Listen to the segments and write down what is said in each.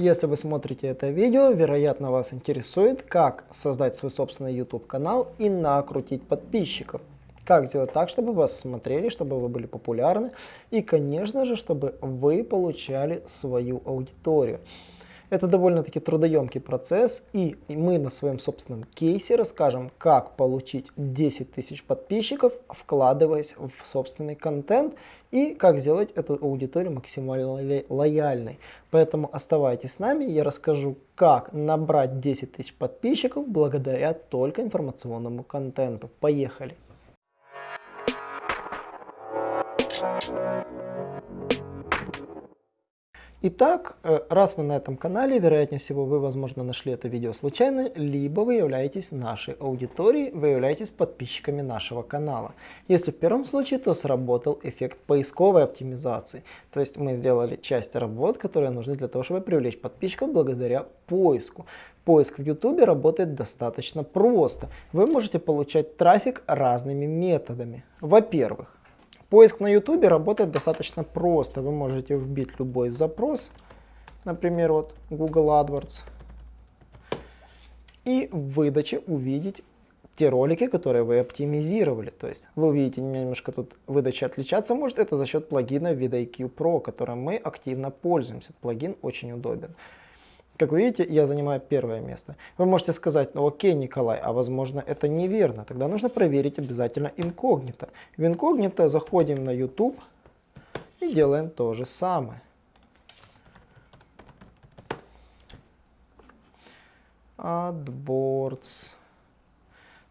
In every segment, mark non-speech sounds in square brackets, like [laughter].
Если вы смотрите это видео, вероятно вас интересует, как создать свой собственный YouTube канал и накрутить подписчиков. Как сделать так, чтобы вас смотрели, чтобы вы были популярны и, конечно же, чтобы вы получали свою аудиторию. Это довольно-таки трудоемкий процесс, и мы на своем собственном кейсе расскажем, как получить 10 тысяч подписчиков, вкладываясь в собственный контент, и как сделать эту аудиторию максимально лояльной. Поэтому оставайтесь с нами, я расскажу, как набрать 10 тысяч подписчиков благодаря только информационному контенту. Поехали! Итак, э, раз вы на этом канале, вероятнее всего вы, возможно, нашли это видео случайно, либо вы являетесь нашей аудиторией, вы являетесь подписчиками нашего канала. Если в первом случае, то сработал эффект поисковой оптимизации. То есть мы сделали часть работ, которые нужны для того, чтобы привлечь подписчиков благодаря поиску. Поиск в YouTube работает достаточно просто. Вы можете получать трафик разными методами. Во-первых, Поиск на YouTube работает достаточно просто. Вы можете вбить любой запрос, например, вот Google AdWords, и в выдаче увидеть те ролики, которые вы оптимизировали. То есть вы увидите немножко тут выдача отличаться может. Это за счет плагина VidIQ Pro, которым мы активно пользуемся. Плагин очень удобен. Как вы видите, я занимаю первое место. Вы можете сказать, ну окей, Николай, а возможно это неверно. Тогда нужно проверить обязательно инкогнито. В инкогнито заходим на YouTube и делаем то же самое. AdBoards.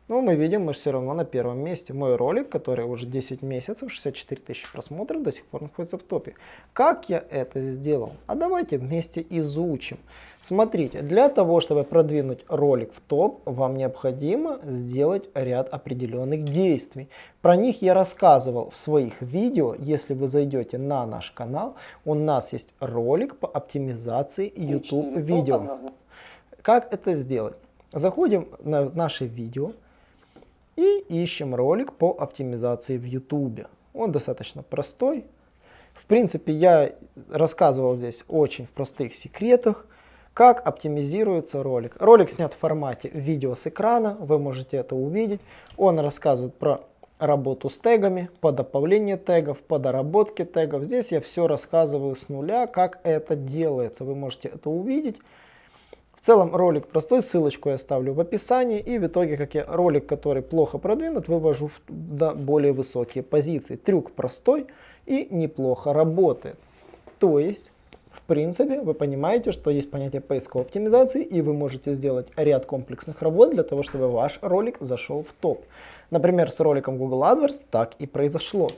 Но мы видим, мы все равно на первом месте. Мой ролик, который уже 10 месяцев, 64 тысячи просмотров, до сих пор находится в топе. Как я это сделал? А давайте вместе изучим. Смотрите, для того, чтобы продвинуть ролик в топ, вам необходимо сделать ряд определенных действий. Про них я рассказывал в своих видео. Если вы зайдете на наш канал, у нас есть ролик по оптимизации YouTube видео. Как это сделать? Заходим на наше видео и ищем ролик по оптимизации в YouTube. Он достаточно простой. В принципе, я рассказывал здесь очень в простых секретах, как оптимизируется ролик. Ролик снят в формате видео с экрана, вы можете это увидеть. Он рассказывает про работу с тегами, по добавлению тегов, по доработке тегов. Здесь я все рассказываю с нуля, как это делается. Вы можете это увидеть. В целом ролик простой, ссылочку я оставлю в описании. И в итоге, как я ролик, который плохо продвинут, вывожу в более высокие позиции. Трюк простой и неплохо работает. То есть, в принципе, вы понимаете, что есть понятие поисковой оптимизации, и вы можете сделать ряд комплексных работ для того, чтобы ваш ролик зашел в топ. Например, с роликом Google AdWords так и произошло.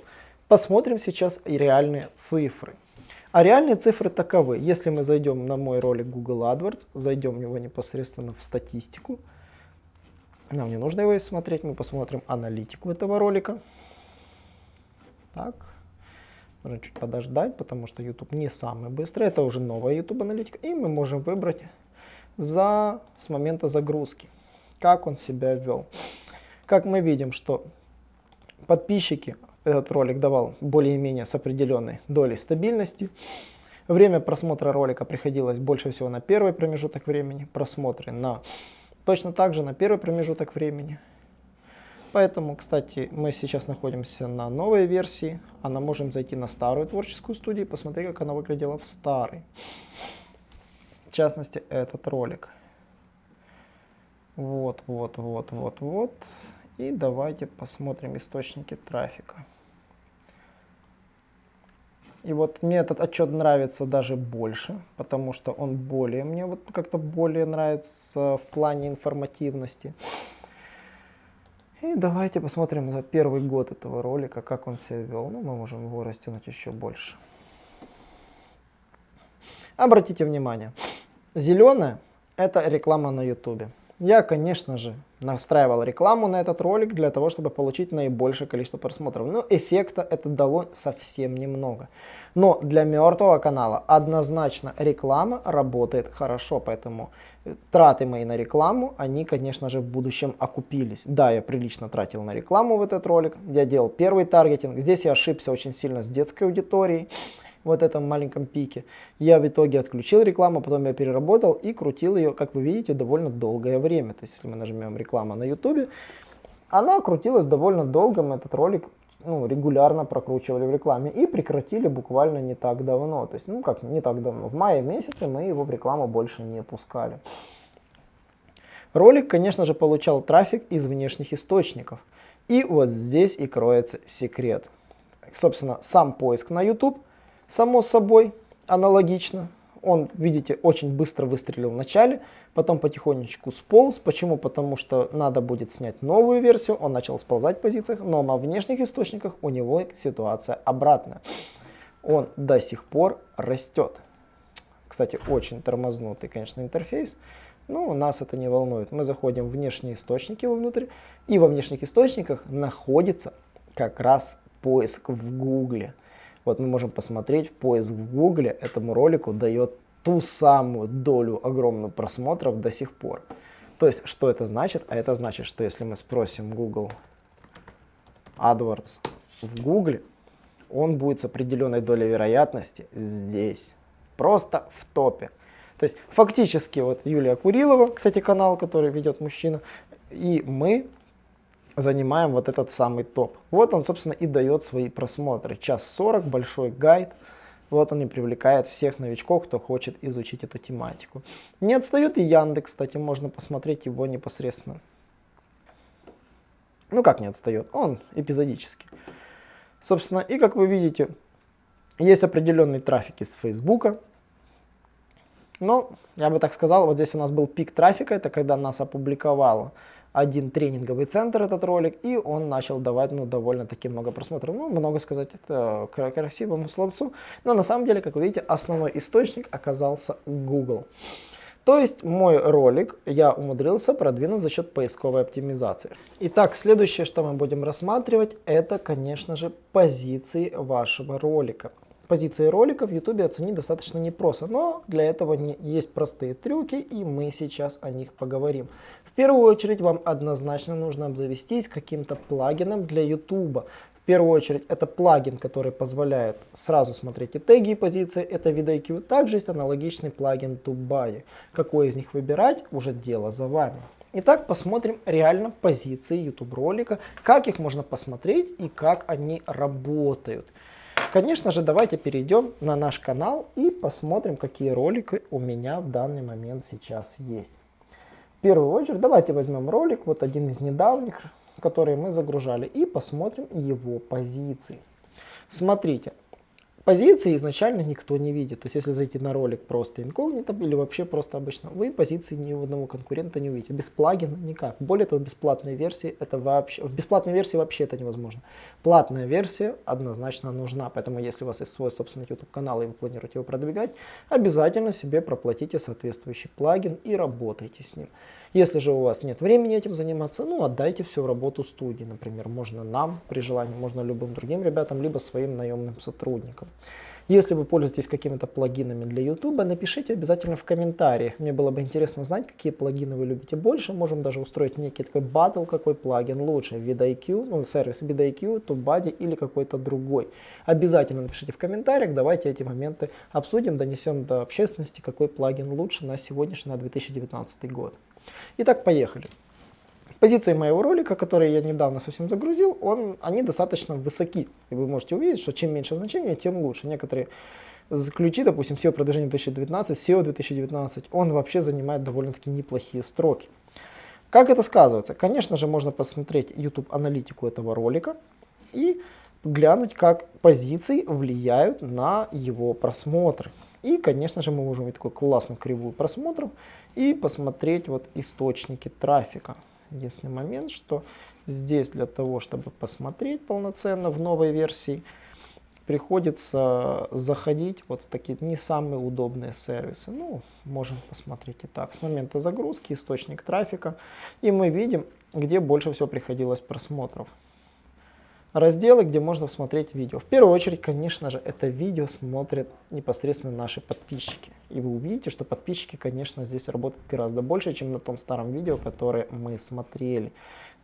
Посмотрим сейчас реальные цифры. А реальные цифры таковы. Если мы зайдем на мой ролик Google AdWords, зайдем в него непосредственно в статистику, нам не нужно его смотреть, мы посмотрим аналитику этого ролика. Так, нужно чуть подождать, потому что YouTube не самый быстрый, это уже новая YouTube аналитика, и мы можем выбрать за, с момента загрузки, как он себя вел. Как мы видим, что подписчики этот ролик давал более-менее с определенной долей стабильности. Время просмотра ролика приходилось больше всего на первый промежуток времени, просмотры на точно так же на первый промежуток времени. Поэтому, кстати, мы сейчас находимся на новой версии, а мы можем зайти на старую творческую студию и посмотреть, как она выглядела в старой. В частности, этот ролик. Вот, вот, вот, вот, вот. И давайте посмотрим источники трафика. И вот мне этот отчет нравится даже больше, потому что он более, мне вот как-то более нравится в плане информативности. И давайте посмотрим за первый год этого ролика, как он себя вел. Ну, мы можем его растянуть еще больше. Обратите внимание, зеленое это реклама на YouTube. Я, конечно же, настраивал рекламу на этот ролик для того, чтобы получить наибольшее количество просмотров. Но эффекта это дало совсем немного. Но для мертвого канала однозначно реклама работает хорошо, поэтому траты мои на рекламу, они, конечно же, в будущем окупились. Да, я прилично тратил на рекламу в этот ролик, я делал первый таргетинг. Здесь я ошибся очень сильно с детской аудиторией. Вот этом маленьком пике. Я в итоге отключил рекламу, потом я переработал и крутил ее, как вы видите, довольно долгое время. То есть, если мы нажмем реклама на YouTube, она крутилась довольно долго, мы этот ролик ну, регулярно прокручивали в рекламе и прекратили буквально не так давно. То есть, ну как не так давно, в мае месяце мы его в рекламу больше не пускали. Ролик, конечно же, получал трафик из внешних источников. И вот здесь и кроется секрет. Собственно, сам поиск на YouTube, само собой, аналогично. Он, видите, очень быстро выстрелил в начале, потом потихонечку сполз. Почему? Потому что надо будет снять новую версию, он начал сползать в позициях, но на внешних источниках у него ситуация обратная. Он до сих пор растет. Кстати, очень тормознутый, конечно, интерфейс. Но нас это не волнует. Мы заходим в внешние источники вовнутрь, и во внешних источниках находится как раз поиск в Гугле. Вот мы можем посмотреть, поиск в Гугле этому ролику дает ту самую долю огромную просмотров до сих пор. То есть, что это значит? А это значит, что если мы спросим Google AdWords в Гугле, он будет с определенной долей вероятности здесь, просто в топе. То есть фактически вот Юлия Курилова, кстати, канал, который ведет мужчина, и мы занимаем вот этот самый топ. Вот он, собственно, и дает свои просмотры. Час 40, большой гайд. Вот он и привлекает всех новичков, кто хочет изучить эту тематику. Не отстает и Яндекс, кстати, можно посмотреть его непосредственно. Ну как не отстает? Он эпизодически. Собственно, и как вы видите, есть определенный трафик из Фейсбука, но, я бы так сказал, вот здесь у нас был пик трафика, это когда нас опубликовал один тренинговый центр этот ролик, и он начал давать ну, довольно-таки много просмотров. Ну, много сказать это красивому словцу, но на самом деле, как вы видите, основной источник оказался Google. То есть мой ролик я умудрился продвинуть за счет поисковой оптимизации. Итак, следующее, что мы будем рассматривать, это, конечно же, позиции вашего ролика позиции ролика в YouTube оценить достаточно непросто, но для этого есть простые трюки, и мы сейчас о них поговорим. В первую очередь вам однозначно нужно обзавестись каким-то плагином для YouTube. В первую очередь это плагин, который позволяет сразу смотреть и теги, и позиции, это VidIQ. Также есть аналогичный плагин TubeBuddy. Какой из них выбирать, уже дело за вами. Итак, посмотрим реально позиции YouTube ролика, как их можно посмотреть и как они работают. Конечно же, давайте перейдем на наш канал и посмотрим, какие ролики у меня в данный момент сейчас есть. В первую очередь, давайте возьмем ролик, вот один из недавних, который мы загружали, и посмотрим его позиции. Смотрите, Позиции изначально никто не видит. То есть если зайти на ролик просто инкогнито или вообще просто обычно, вы позиции ни у одного конкурента не увидите. Без плагина никак. Более того, в бесплатной версии это вообще, в бесплатной версии вообще это невозможно. Платная версия однозначно нужна. Поэтому если у вас есть свой собственный YouTube канал и вы планируете его продвигать, обязательно себе проплатите соответствующий плагин и работайте с ним. Если же у вас нет времени этим заниматься, ну отдайте всю работу студии, например, можно нам при желании, можно любым другим ребятам, либо своим наемным сотрудникам. Если вы пользуетесь какими-то плагинами для YouTube, напишите обязательно в комментариях. Мне было бы интересно узнать, какие плагины вы любите больше. Можем даже устроить некий такой батл, какой плагин лучше. VidIQ, ну сервис VidIQ, TubeBuddy или какой-то другой. Обязательно напишите в комментариях, давайте эти моменты обсудим, донесем до общественности, какой плагин лучше на сегодняшний, на 2019 год. Итак, поехали. Позиции моего ролика, которые я недавно совсем загрузил, он, они достаточно высоки. И вы можете увидеть, что чем меньше значения, тем лучше. Некоторые ключи, допустим, SEO продвижение 2019, SEO 2019, он вообще занимает довольно-таки неплохие строки. Как это сказывается? Конечно же, можно посмотреть YouTube аналитику этого ролика и глянуть, как позиции влияют на его просмотры. И, конечно же, мы можем видеть такую классную кривую просмотров и посмотреть вот источники трафика. Единственный момент, что здесь для того, чтобы посмотреть полноценно в новой версии, приходится заходить вот в такие не самые удобные сервисы. Ну, можем посмотреть и так. С момента загрузки источник трафика. И мы видим, где больше всего приходилось просмотров разделы, где можно смотреть видео. В первую очередь, конечно же, это видео смотрят непосредственно наши подписчики. И вы увидите, что подписчики, конечно, здесь работают гораздо больше, чем на том старом видео, которое мы смотрели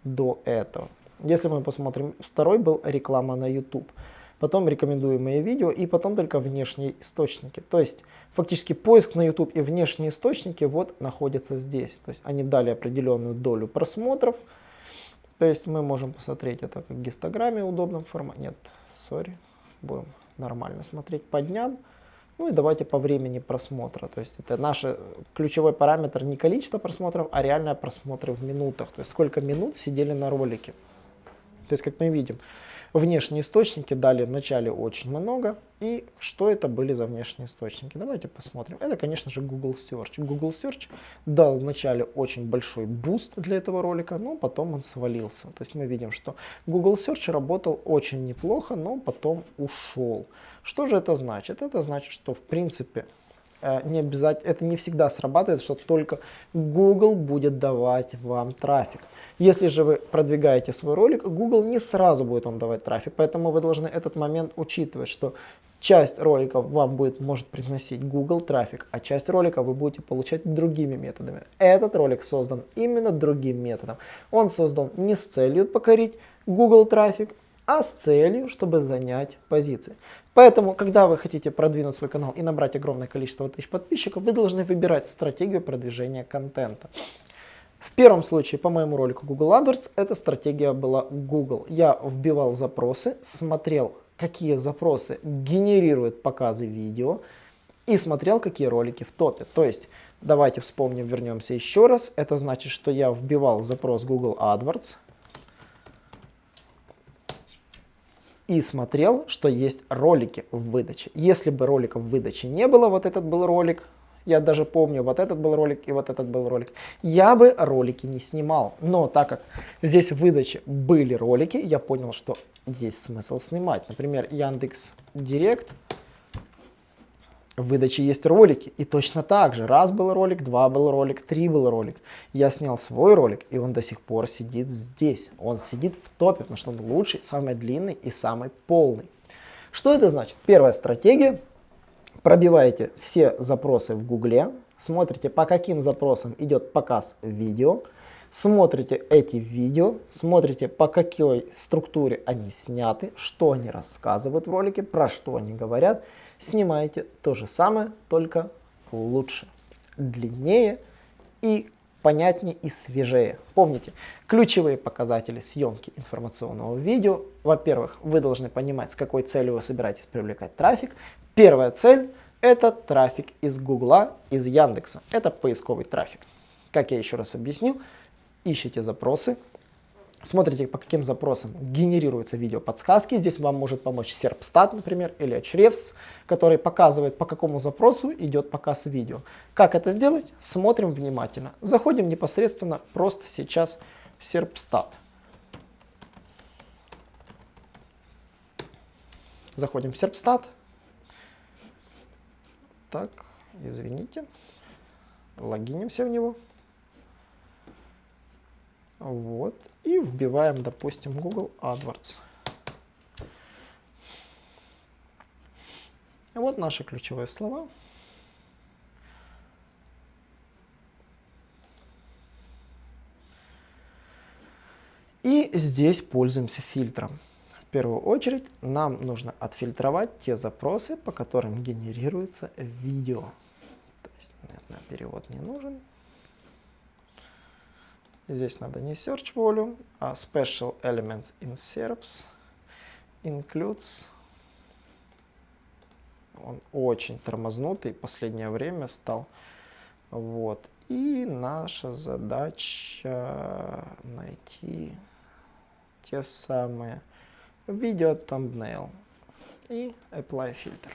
до этого. Если мы посмотрим, второй был реклама на YouTube. потом рекомендуемые видео и потом только внешние источники. То есть фактически поиск на YouTube и внешние источники вот находятся здесь. То есть они дали определенную долю просмотров. То есть мы можем посмотреть это как в гистограмме в удобном формате. Нет, сори, будем нормально смотреть по дням. Ну и давайте по времени просмотра. То есть это наш ключевой параметр не количество просмотров, а реальные просмотры в минутах. То есть сколько минут сидели на ролике. То есть как мы видим, внешние источники дали в начале очень много. И что это были за внешние источники? Давайте посмотрим. Это, конечно же, Google Search. Google Search дал в начале очень большой boost для этого ролика, но потом он свалился. То есть мы видим, что Google Search работал очень неплохо, но потом ушел. Что же это значит? Это значит, что в принципе не обязательно, это не всегда срабатывает, что только Google будет давать вам трафик. Если же вы продвигаете свой ролик, Google не сразу будет вам давать трафик, поэтому вы должны этот момент учитывать, что часть роликов вам будет, может приносить Google трафик, а часть роликов вы будете получать другими методами. Этот ролик создан именно другим методом. Он создан не с целью покорить Google трафик, а с целью, чтобы занять позиции. Поэтому, когда вы хотите продвинуть свой канал и набрать огромное количество тысяч подписчиков, вы должны выбирать стратегию продвижения контента. В первом случае, по моему ролику Google AdWords, эта стратегия была Google. Я вбивал запросы, смотрел, какие запросы генерируют показы видео и смотрел, какие ролики в топе. То есть, давайте вспомним, вернемся еще раз. Это значит, что я вбивал запрос Google AdWords и смотрел, что есть ролики в выдаче. Если бы роликов в выдаче не было, вот этот был ролик, я даже помню, вот этот был ролик и вот этот был ролик. Я бы ролики не снимал. Но так как здесь в выдаче были ролики, я понял, что есть смысл снимать. Например, Яндекс Директ. В выдаче есть ролики. И точно так же. Раз был ролик, два был ролик, три был ролик. Я снял свой ролик, и он до сих пор сидит здесь. Он сидит в топе, потому что он лучший, самый длинный и самый полный. Что это значит? Первая стратегия пробиваете все запросы в Гугле, смотрите, по каким запросам идет показ видео, смотрите эти видео, смотрите, по какой структуре они сняты, что они рассказывают в ролике, про что они говорят, снимаете то же самое, только лучше, длиннее и понятнее и свежее. Помните, ключевые показатели съемки информационного видео. Во-первых, вы должны понимать, с какой целью вы собираетесь привлекать трафик. Первая цель – это трафик из Гугла, из Яндекса. Это поисковый трафик. Как я еще раз объяснил, ищите запросы, смотрите, по каким запросам генерируются видео подсказки. Здесь вам может помочь Serpstat, например, или Ahrefs, который показывает, по какому запросу идет показ видео. Как это сделать? Смотрим внимательно. Заходим непосредственно просто сейчас в Serpstat. Заходим в Serpstat. Так, извините. Логинимся в него. Вот. И вбиваем, допустим, Google AdWords. Вот наши ключевые слова. И здесь пользуемся фильтром. В первую очередь нам нужно отфильтровать те запросы, по которым генерируется видео. То есть на перевод не нужен. Здесь надо не search volume, а special elements in SERPs includes. Он очень тормознутый, последнее время стал. Вот. И наша задача найти те самые видео thumbnail и apply filter.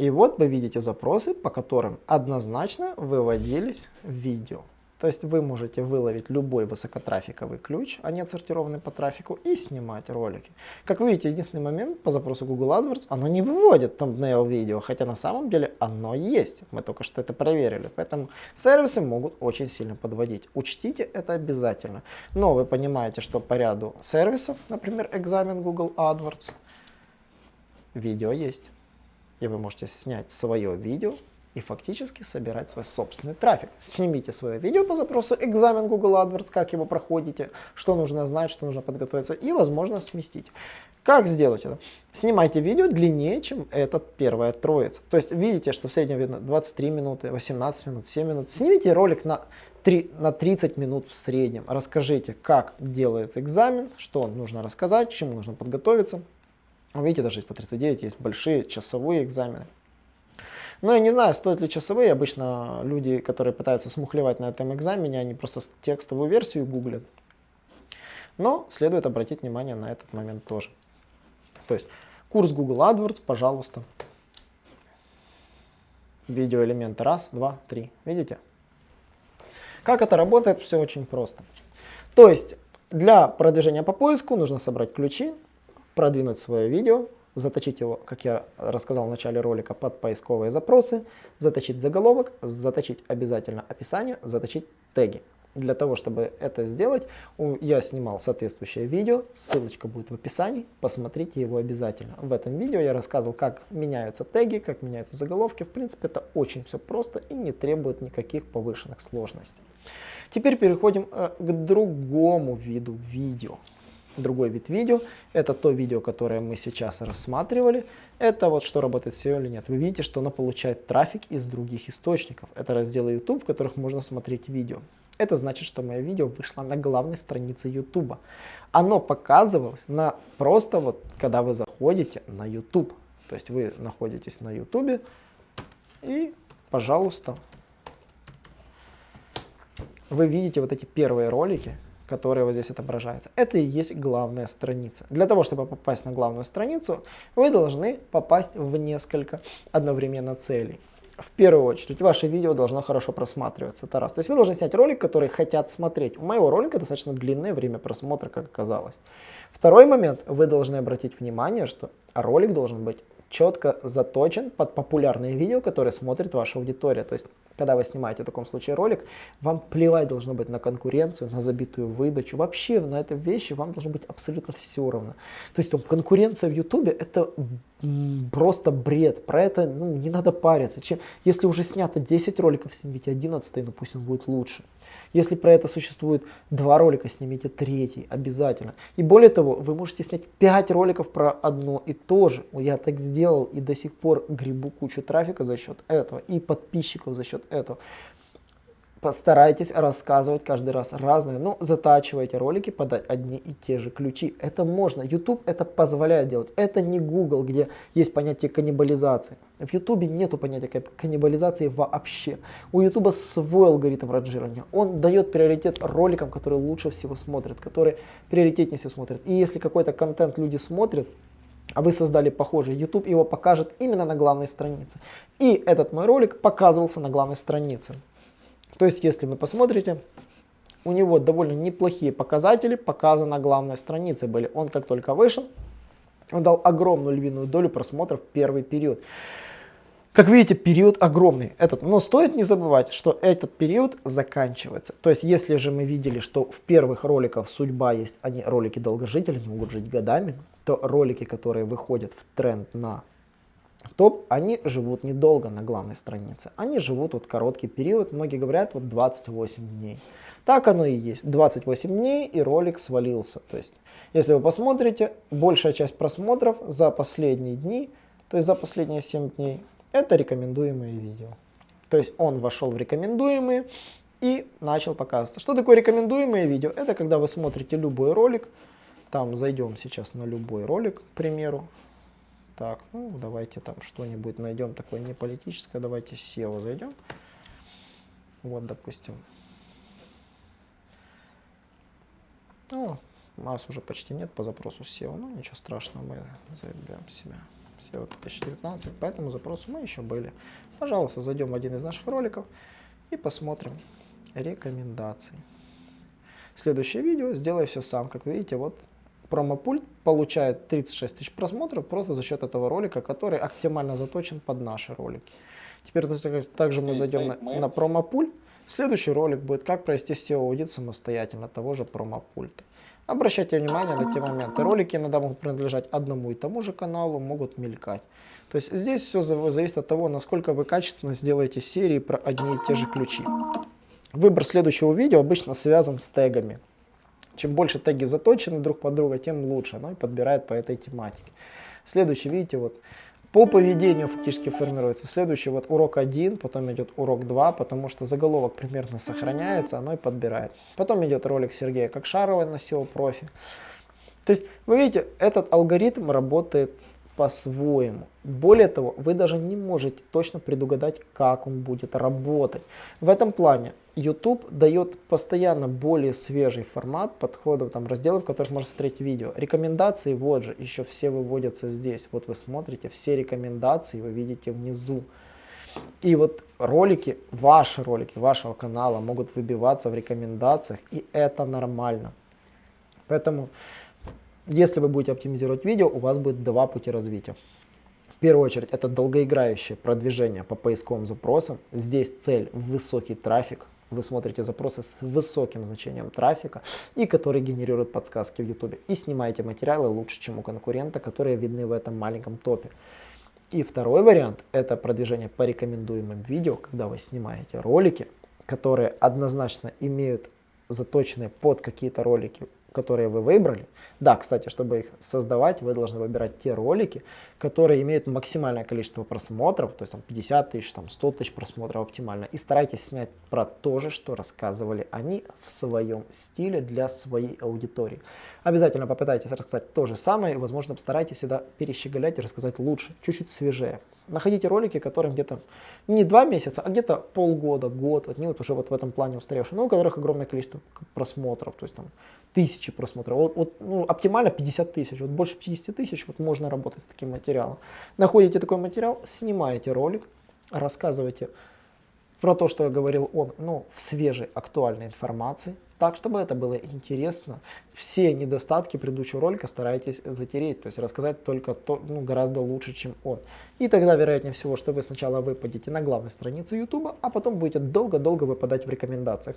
И вот вы видите запросы, по которым однозначно выводились видео. То есть вы можете выловить любой высокотрафиковый ключ, а не отсортированный по трафику, и снимать ролики. Как видите, единственный момент по запросу Google AdWords, оно не выводит thumbnail видео, хотя на самом деле оно есть. Мы только что это проверили. Поэтому сервисы могут очень сильно подводить. Учтите это обязательно. Но вы понимаете, что по ряду сервисов, например, экзамен Google AdWords, видео есть. И вы можете снять свое видео и фактически собирать свой собственный трафик. Снимите свое видео по запросу экзамен Google AdWords, как его проходите, что нужно знать, что нужно подготовиться и, возможно, сместить. Как сделать это? Снимайте видео длиннее, чем этот первая троица. То есть видите, что в среднем видно 23 минуты, 18 минут, 7 минут. Снимите ролик на 3, на 30 минут в среднем. Расскажите, как делается экзамен, что нужно рассказать, чему нужно подготовиться. Видите, даже из по 39 есть большие часовые экзамены. Но я не знаю, стоят ли часовые. Обычно люди, которые пытаются смухлевать на этом экзамене, они просто текстовую версию гуглят. Но следует обратить внимание на этот момент тоже. То есть курс Google AdWords, пожалуйста. Видеоэлементы. Раз, два, три. Видите? Как это работает? Все очень просто. То есть для продвижения по поиску нужно собрать ключи, продвинуть свое видео, заточить его, как я рассказал в начале ролика, под поисковые запросы, заточить заголовок, заточить обязательно описание, заточить теги. Для того, чтобы это сделать, я снимал соответствующее видео, ссылочка будет в описании, посмотрите его обязательно. В этом видео я рассказывал, как меняются теги, как меняются заголовки. В принципе, это очень все просто и не требует никаких повышенных сложностей. Теперь переходим э, к другому виду видео. Другой вид видео, это то видео, которое мы сейчас рассматривали. Это вот что работает SEO или нет. Вы видите, что оно получает трафик из других источников. Это разделы YouTube, в которых можно смотреть видео. Это значит, что мое видео вышло на главной странице YouTube. Оно показывалось на просто вот, когда вы заходите на YouTube. То есть вы находитесь на YouTube и, пожалуйста, вы видите вот эти первые ролики, которые вот здесь отображаются. Это и есть главная страница. Для того, чтобы попасть на главную страницу, вы должны попасть в несколько одновременно целей в первую очередь, ваше видео должно хорошо просматриваться. Это раз. То есть вы должны снять ролик, который хотят смотреть. У моего ролика достаточно длинное время просмотра, как оказалось. Второй момент. Вы должны обратить внимание, что ролик должен быть четко заточен под популярные видео, которые смотрит ваша аудитория. То есть, когда вы снимаете в таком случае ролик, вам плевать должно быть на конкуренцию, на забитую выдачу. Вообще на этой вещи вам должно быть абсолютно все равно. То есть, конкуренция в YouTube это просто бред. Про это ну, не надо париться. Чем, если уже снято 10 роликов, снимите 11, ну пусть он будет лучше. Если про это существует два ролика, снимите третий обязательно. И более того, вы можете снять 5 роликов про одно и то же. Я так сделал и до сих пор грибу кучу трафика за счет этого и подписчиков за счет этого постарайтесь рассказывать каждый раз разные, но ну, затачивайте ролики под одни и те же ключи. Это можно. YouTube это позволяет делать. Это не Google, где есть понятие каннибализации. В YouTube нету понятия каннибализации вообще. У YouTube свой алгоритм ранжирования. Он дает приоритет роликам, которые лучше всего смотрят, которые приоритетнее всего смотрят. И если какой-то контент люди смотрят, а вы создали похожий, YouTube его покажет именно на главной странице. И этот мой ролик показывался на главной странице. То есть, если вы посмотрите, у него довольно неплохие показатели показаны на главной странице были. Он как только вышел, он дал огромную львиную долю просмотров в первый период. Как видите, период огромный. Этот, но стоит не забывать, что этот период заканчивается. То есть, если же мы видели, что в первых роликах судьба есть, они ролики долгожители, они могут жить годами, то ролики, которые выходят в тренд на топ, они живут недолго на главной странице. Они живут вот короткий период, многие говорят вот 28 дней. Так оно и есть. 28 дней и ролик свалился. То есть, если вы посмотрите, большая часть просмотров за последние дни, то есть за последние 7 дней, это рекомендуемые видео. То есть он вошел в рекомендуемые и начал показываться. Что такое рекомендуемые видео? Это когда вы смотрите любой ролик, там зайдем сейчас на любой ролик, к примеру, так, ну давайте там что-нибудь найдем такое не политическое. Давайте SEO зайдем. Вот, допустим. Ну, нас уже почти нет по запросу SEO. Ну, ничего страшного, мы зайдем себя. SEO почти 19, по этому запросу мы еще были. Пожалуйста, зайдем в один из наших роликов и посмотрим рекомендации. Следующее видео сделай все сам. Как видите, вот промопульт получает 36 тысяч просмотров просто за счет этого ролика, который оптимально заточен под наши ролики. Теперь также мы зайдем на, на промопульт. Следующий ролик будет, как провести SEO-аудит самостоятельно того же промопульта. Обращайте внимание на те моменты. Ролики иногда могут принадлежать одному и тому же каналу, могут мелькать. То есть здесь все зависит от того, насколько вы качественно сделаете серии про одни и те же ключи. Выбор следующего видео обычно связан с тегами. Чем больше теги заточены друг под друга, тем лучше. Оно и подбирает по этой тематике. Следующий, видите, вот по поведению фактически формируется. Следующий вот урок 1, потом идет урок 2, потому что заголовок примерно сохраняется, оно и подбирает. Потом идет ролик Сергея Кокшарова на SEO профи. То есть, вы видите, этот алгоритм работает по-своему. Более того, вы даже не можете точно предугадать, как он будет работать. В этом плане YouTube дает постоянно более свежий формат подходов, там разделов, в которых можно смотреть видео. Рекомендации, вот же, еще все выводятся здесь. Вот вы смотрите, все рекомендации вы видите внизу. И вот ролики, ваши ролики вашего канала могут выбиваться в рекомендациях, и это нормально. Поэтому, если вы будете оптимизировать видео, у вас будет два пути развития. В первую очередь, это долгоиграющее продвижение по поисковым запросам. Здесь цель высокий трафик, вы смотрите запросы с высоким значением трафика и которые генерируют подсказки в YouTube. И снимаете материалы лучше, чем у конкурента, которые видны в этом маленьком топе. И второй вариант – это продвижение по рекомендуемым видео, когда вы снимаете ролики, которые однозначно имеют заточенные под какие-то ролики которые вы выбрали. Да, кстати, чтобы их создавать, вы должны выбирать те ролики, которые имеют максимальное количество просмотров, то есть там 50 тысяч, там 100 тысяч просмотров оптимально. И старайтесь снять про то же, что рассказывали они в своем стиле для своей аудитории. Обязательно попытайтесь рассказать то же самое, и, возможно, постарайтесь всегда перещеголять и рассказать лучше, чуть-чуть свежее. Находите ролики, которым где-то не два месяца, а где-то полгода, год, они вот уже вот в этом плане устаревшие, но у которых огромное количество просмотров, то есть там тысячи просмотров. Вот, вот ну, оптимально 50 тысяч, вот больше 50 тысяч вот можно работать с таким материалом. Находите такой материал, снимаете ролик, рассказывайте про то, что я говорил он, ну, в свежей, актуальной информации, так, чтобы это было интересно. Все недостатки предыдущего ролика старайтесь затереть, то есть рассказать только то, ну, гораздо лучше, чем он. И тогда, вероятнее всего, что вы сначала выпадете на главной странице YouTube, а потом будете долго-долго выпадать в рекомендациях.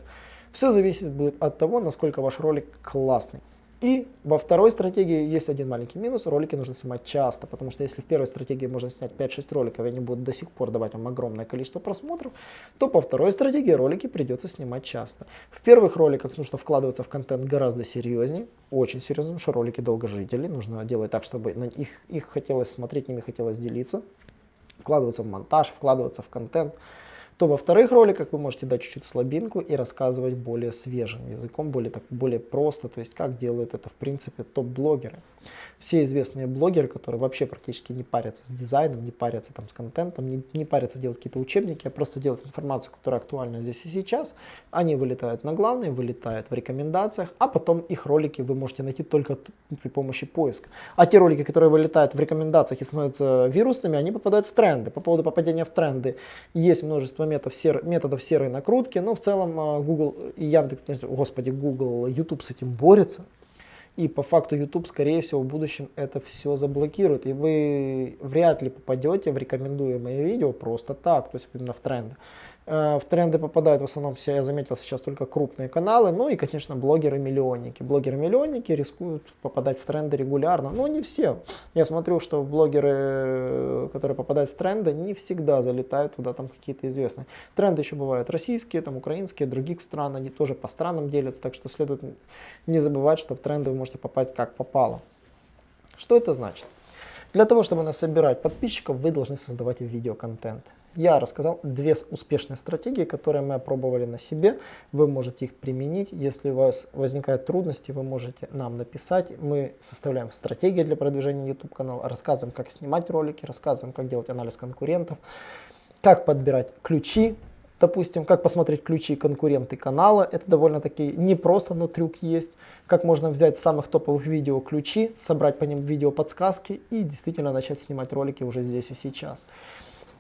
Все зависит будет от того, насколько ваш ролик классный. И во второй стратегии есть один маленький минус, ролики нужно снимать часто, потому что если в первой стратегии можно снять 5-6 роликов, и они будут до сих пор давать вам огромное количество просмотров, то по второй стратегии ролики придется снимать часто. В первых роликах нужно вкладываться в контент гораздо серьезнее, очень серьезно, потому что ролики долгожители, нужно делать так, чтобы на их, их хотелось смотреть, ними хотелось делиться, вкладываться в монтаж, вкладываться в контент, то во вторых роликах вы можете дать чуть-чуть слабинку и рассказывать более свежим языком, более, так, более просто, то есть как делают это в принципе топ-блогеры. Все известные блогеры, которые вообще практически не парятся с дизайном, не парятся там с контентом, не, не парятся делать какие-то учебники, а просто делать информацию, которая актуальна здесь и сейчас, они вылетают на главные, вылетают в рекомендациях, а потом их ролики вы можете найти только при помощи поиска. А те ролики, которые вылетают в рекомендациях и становятся вирусными, они попадают в тренды. По поводу попадения в тренды есть множество методов, сер, методов серой накрутки, но в целом а, Google и Яндекс, господи, Google, YouTube с этим борется. И по факту YouTube, скорее всего, в будущем это все заблокирует. И вы вряд ли попадете в рекомендуемые видео просто так, то есть именно в тренды. Э, в тренды попадают в основном все, я заметил сейчас только крупные каналы, ну и, конечно, блогеры-миллионники. Блогеры-миллионники рискуют попадать в тренды регулярно, но не все. Я смотрю, что блогеры, которые попадают в тренды, не всегда залетают туда там какие-то известные. Тренды еще бывают российские, там украинские, других стран, они тоже по странам делятся, так что следует не забывать, что в тренды вы можете попасть как попало. Что это значит? Для того, чтобы насобирать подписчиков, вы должны создавать видеоконтент я рассказал две успешные стратегии, которые мы опробовали на себе. Вы можете их применить. Если у вас возникают трудности, вы можете нам написать. Мы составляем стратегии для продвижения YouTube канала, рассказываем, как снимать ролики, рассказываем, как делать анализ конкурентов, как подбирать ключи. Допустим, как посмотреть ключи конкуренты канала. Это довольно-таки непросто, но трюк есть. Как можно взять самых топовых видео ключи, собрать по ним видео подсказки и действительно начать снимать ролики уже здесь и сейчас.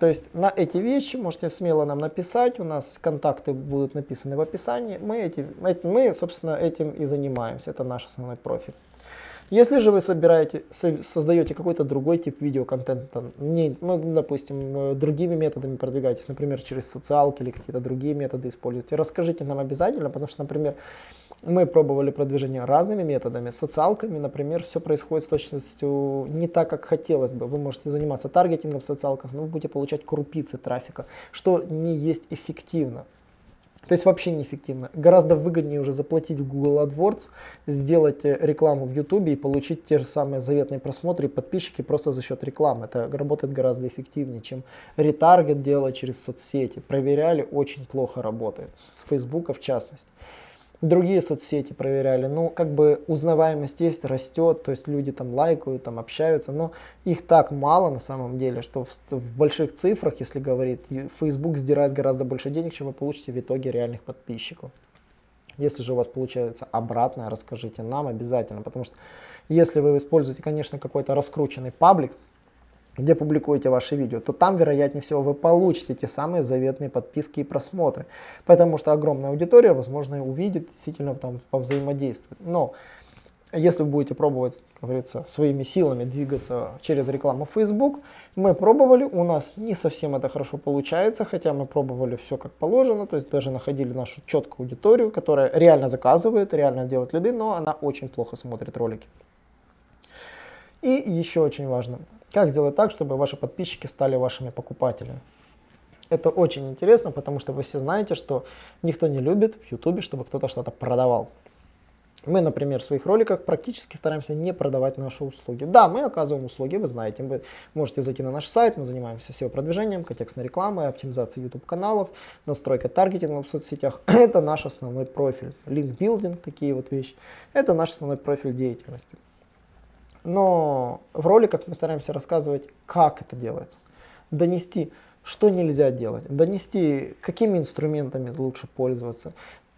То есть на эти вещи можете смело нам написать, у нас контакты будут написаны в описании. Мы, эти, мы собственно, этим и занимаемся, это наш основной профиль. Если же вы собираете, создаете какой-то другой тип видеоконтента, не, ну, допустим, э, другими методами продвигаетесь, например, через социалки или какие-то другие методы используете, расскажите нам обязательно, потому что, например, Мы пробовали продвижение разными методами, социалками, например, все происходит с точностью не так, как хотелось бы. Вы можете заниматься таргетингом в социалках, но вы будете получать крупицы трафика, что не есть эффективно. То есть вообще неэффективно. Гораздо выгоднее уже заплатить в Google AdWords, сделать э, рекламу в YouTube и получить те же самые заветные просмотры и подписчики просто за счет рекламы. Это работает гораздо эффективнее, чем ретаргет делать через соцсети. Проверяли, очень плохо работает. С Facebook в частности другие соцсети проверяли, ну, как бы узнаваемость есть, растет, то есть люди там лайкают, там общаются, но их так мало на самом деле, что в, в больших цифрах, если говорить, Facebook сдирает гораздо больше денег, чем вы получите в итоге реальных подписчиков. Если же у вас получается обратное, расскажите нам обязательно, потому что если вы используете, конечно, какой-то раскрученный паблик, где публикуете ваши видео, то там, вероятнее всего, вы получите те самые заветные подписки и просмотры. Потому что огромная аудитория, возможно, увидит, действительно там повзаимодействовать. Но если вы будете пробовать, как говорится, своими силами двигаться через рекламу Facebook, мы пробовали, у нас не совсем это хорошо получается, хотя мы пробовали все как положено, то есть даже находили нашу четкую аудиторию, которая реально заказывает, реально делает лиды, но она очень плохо смотрит ролики. И еще очень важно, как сделать так, чтобы ваши подписчики стали вашими покупателями? Это очень интересно, потому что вы все знаете, что никто не любит в YouTube, чтобы кто-то что-то продавал. Мы, например, в своих роликах практически стараемся не продавать наши услуги. Да, мы оказываем услуги, вы знаете, вы можете зайти на наш сайт, мы занимаемся SEO-продвижением, контекстной рекламой, оптимизацией YouTube-каналов, настройкой таргетинга в соцсетях. [clears throat] Это наш основной профиль. Линкбилдинг, такие вот вещи. Это наш основной профиль деятельности. Но в роликах мы стараемся рассказывать, как это делается. Донести, что нельзя делать, донести, какими инструментами лучше пользоваться.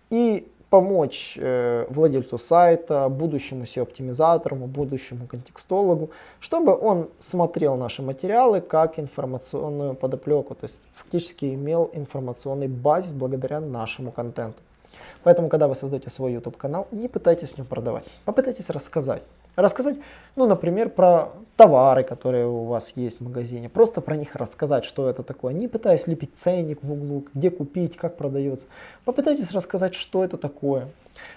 И помочь э, владельцу сайта, будущему SEO-оптимизатору, будущему контекстологу, чтобы он смотрел наши материалы как информационную подоплеку, то есть фактически имел информационный базис благодаря нашему контенту. Поэтому, когда вы создаете свой YouTube канал, не пытайтесь в нем продавать, попытайтесь рассказать. Рассказать, ну, например, про товары, которые у вас есть в магазине. Просто про них рассказать, что это такое. Не пытаясь лепить ценник в углу, где купить, как продается. Попытайтесь рассказать, что это такое.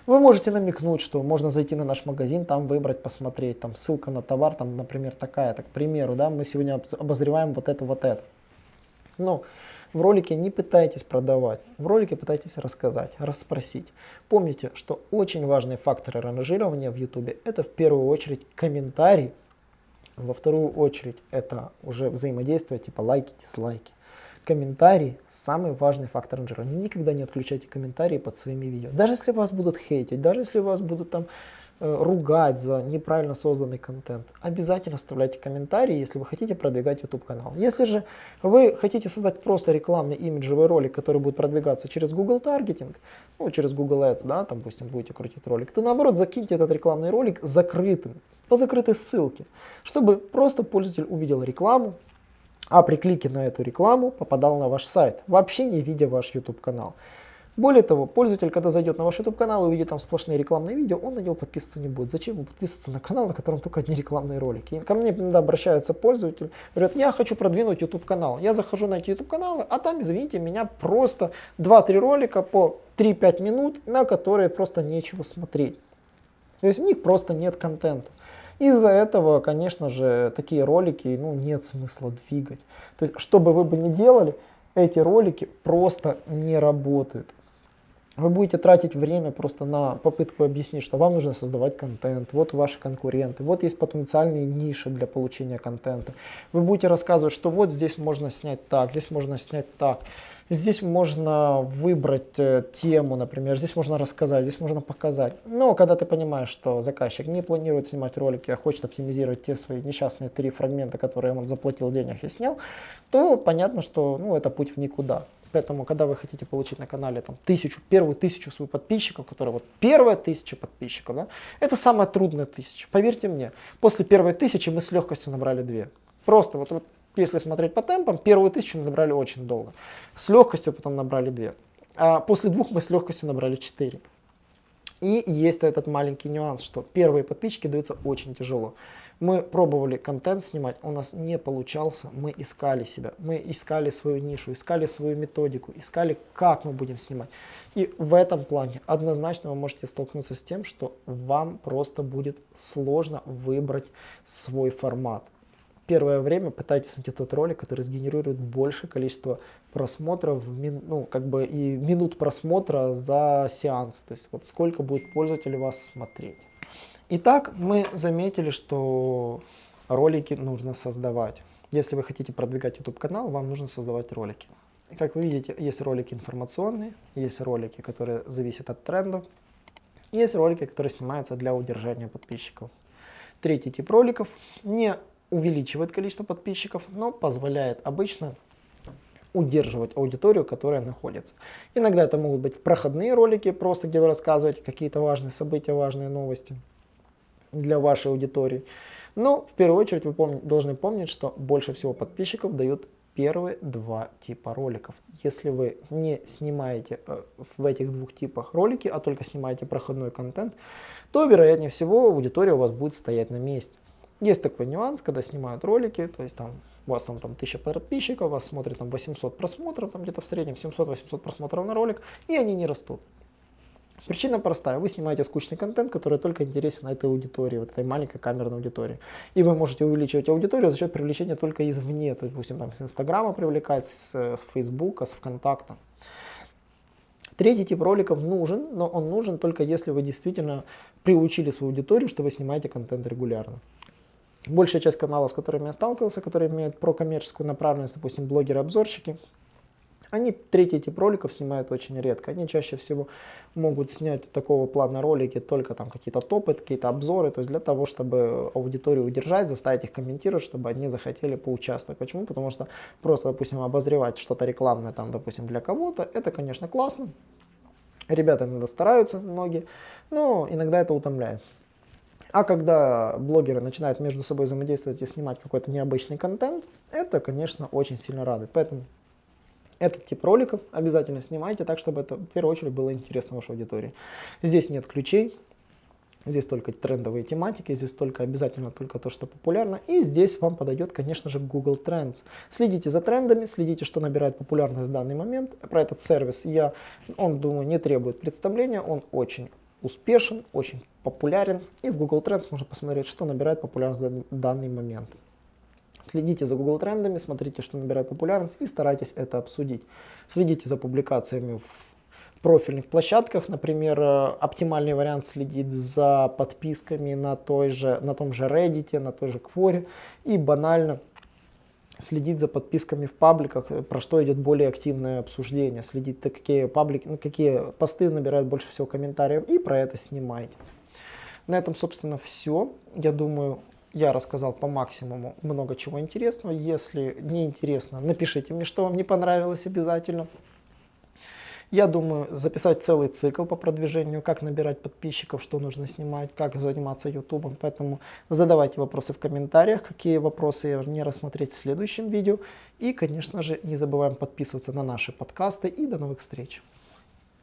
Вы можете намекнуть, что можно зайти на наш магазин, там выбрать, посмотреть. Там ссылка на товар, там, например, такая. Так, к примеру, да, мы сегодня обозреваем вот это, вот это. Ну, в ролике не пытайтесь продавать, в ролике пытайтесь рассказать, расспросить. Помните, что очень важные факторы ранжирования в YouTube это в первую очередь комментарий, во вторую очередь это уже взаимодействие типа лайки, дизлайки. Комментарий – самый важный фактор ранжирования. Никогда не отключайте комментарии под своими видео. Даже если вас будут хейтить, даже если вас будут там ругать за неправильно созданный контент, обязательно оставляйте комментарии, если вы хотите продвигать YouTube канал. Если же вы хотите создать просто рекламный имиджевый ролик, который будет продвигаться через Google таргетинг, ну, через Google Ads, да, там, допустим, будете крутить ролик, то наоборот закиньте этот рекламный ролик закрытым, по закрытой ссылке, чтобы просто пользователь увидел рекламу, а при клике на эту рекламу попадал на ваш сайт, вообще не видя ваш YouTube канал. Более того, пользователь, когда зайдет на ваш YouTube канал и увидит там сплошные рекламные видео, он на него подписываться не будет. Зачем ему подписываться на канал, на котором только одни рекламные ролики? И ко мне иногда обращаются пользователи, говорят, я хочу продвинуть YouTube канал. Я захожу на эти YouTube каналы, а там, извините, меня просто 2-3 ролика по 3-5 минут, на которые просто нечего смотреть. То есть у них просто нет контента. Из-за этого, конечно же, такие ролики ну, нет смысла двигать. То есть, что бы вы бы ни делали, эти ролики просто не работают вы будете тратить время просто на попытку объяснить, что вам нужно создавать контент, вот ваши конкуренты, вот есть потенциальные ниши для получения контента. Вы будете рассказывать, что вот здесь можно снять так, здесь можно снять так. Здесь можно выбрать э, тему, например, здесь можно рассказать, здесь можно показать. Но когда ты понимаешь, что заказчик не планирует снимать ролики, а хочет оптимизировать те свои несчастные три фрагмента, которые он заплатил денег и снял, то понятно, что ну, это путь в никуда. Поэтому, когда вы хотите получить на канале там, тысячу, первую тысячу своих подписчиков, которые вот первая тысяча подписчиков, да, это самая трудная тысяча. Поверьте мне, после первой тысячи мы с легкостью набрали две. Просто вот, вот если смотреть по темпам, первую тысячу набрали очень долго. С легкостью потом набрали две. А после двух мы с легкостью набрали четыре. И есть этот маленький нюанс, что первые подписчики даются очень тяжело. Мы пробовали контент снимать, у нас не получался, мы искали себя, мы искали свою нишу, искали свою методику, искали, как мы будем снимать. И в этом плане однозначно вы можете столкнуться с тем, что вам просто будет сложно выбрать свой формат. Первое время пытайтесь найти тот ролик, который сгенерирует большее количество просмотров, ну, как бы и минут просмотра за сеанс. То есть вот сколько будет пользователей вас смотреть. Итак, мы заметили, что ролики нужно создавать. Если вы хотите продвигать YouTube канал, вам нужно создавать ролики. Как вы видите, есть ролики информационные, есть ролики, которые зависят от трендов, есть ролики, которые снимаются для удержания подписчиков. Третий тип роликов не увеличивает количество подписчиков, но позволяет обычно удерживать аудиторию, которая находится. Иногда это могут быть проходные ролики, просто где вы рассказываете какие-то важные события, важные новости для вашей аудитории. Но в первую очередь вы помни, должны помнить, что больше всего подписчиков дают первые два типа роликов. Если вы не снимаете э, в этих двух типах ролики, а только снимаете проходной контент, то вероятнее всего аудитория у вас будет стоять на месте. Есть такой нюанс, когда снимают ролики, то есть там у вас там, там 1000 подписчиков, вас смотрит там 800 просмотров, там где-то в среднем 700-800 просмотров на ролик, и они не растут. Причина простая. Вы снимаете скучный контент, который только интересен этой аудитории, вот этой маленькой камерной аудитории. И вы можете увеличивать аудиторию за счет привлечения только извне. То есть, допустим, там, с Инстаграма привлекать, с э, Фейсбука, с ВКонтакта. Третий тип роликов нужен, но он нужен только если вы действительно приучили свою аудиторию, что вы снимаете контент регулярно. Большая часть каналов, с которыми я сталкивался, которые имеют прокоммерческую направленность, допустим, блогеры-обзорщики, они третий тип роликов снимают очень редко. Они чаще всего могут снять такого плана ролики только там какие-то топы, какие-то обзоры, то есть для того, чтобы аудиторию удержать, заставить их комментировать, чтобы они захотели поучаствовать. Почему? Потому что просто, допустим, обозревать что-то рекламное там, допустим, для кого-то, это, конечно, классно. Ребята иногда стараются, многие, но иногда это утомляет. А когда блогеры начинают между собой взаимодействовать и снимать какой-то необычный контент, это, конечно, очень сильно радует. Поэтому этот тип роликов обязательно снимайте так, чтобы это в первую очередь было интересно вашей аудитории. Здесь нет ключей, здесь только трендовые тематики, здесь только обязательно только то, что популярно. И здесь вам подойдет, конечно же, Google Trends. Следите за трендами, следите, что набирает популярность в данный момент. Про этот сервис я, он, думаю, не требует представления, он очень успешен, очень популярен. И в Google Trends можно посмотреть, что набирает популярность в данный момент. Следите за Google трендами, смотрите, что набирает популярность и старайтесь это обсудить. Следите за публикациями в профильных площадках, например, э, оптимальный вариант следить за подписками на, той же, на том же Reddit, на той же Quora и банально следить за подписками в пабликах, э, про что идет более активное обсуждение, следить, какие, паблики, ну, какие посты набирают больше всего комментариев и про это снимайте. На этом, собственно, все. Я думаю, я рассказал по максимуму много чего интересного. Если не интересно, напишите мне, что вам не понравилось обязательно. Я думаю записать целый цикл по продвижению, как набирать подписчиков, что нужно снимать, как заниматься ютубом. Поэтому задавайте вопросы в комментариях, какие вопросы не рассмотреть в следующем видео. И, конечно же, не забываем подписываться на наши подкасты. И до новых встреч!